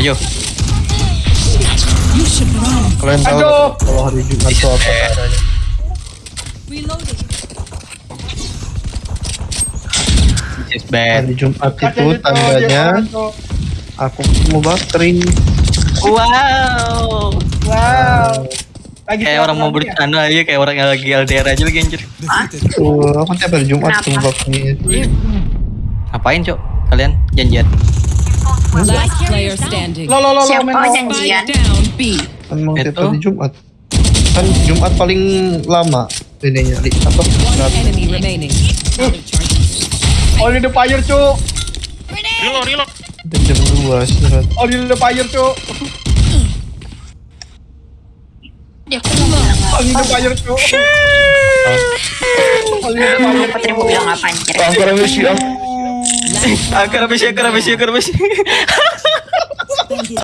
Maju. Kalian tahu kalau hari Jumat itu apa is bad. Hari Jumat itu dia tandanya aku mau bakrin. Wow. Wow. Lagi Kayak orang mau ya? bercanda aja kayak orang yang lagi LDR aja lagi anjir. Tuh, aku tiap hari Jumat tuh bakrin. Ngapain, Cok? Kalian janjian. Last player standing. Lo lo lo lo lo. janjian? Kan mau tiap Itu. hari Jumat. Kan Jumat paling lama ininya di apa? Remaining. Only the fire, Cuk. Reload, reload. jam 2 istirahat. Only the fire, Cuk. Dia aku mau bilang the apa? fire, Cuk. Only the fire, Putri mau bilang apa anjir? Angkara अभिषेक कर अभिषेक कर अभिषेक